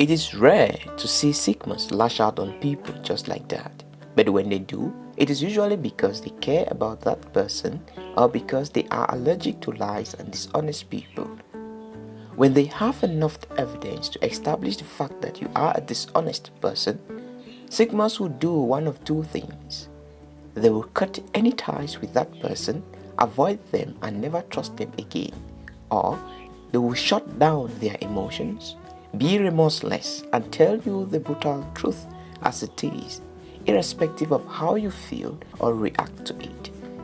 It is rare to see Sigmas lash out on people just like that. But when they do, it is usually because they care about that person or because they are allergic to lies and dishonest people. When they have enough evidence to establish the fact that you are a dishonest person, Sigmas will do one of two things. They will cut any ties with that person, avoid them and never trust them again. Or they will shut down their emotions, be remorseless and tell you the brutal truth as it is, irrespective of how you feel or react to it.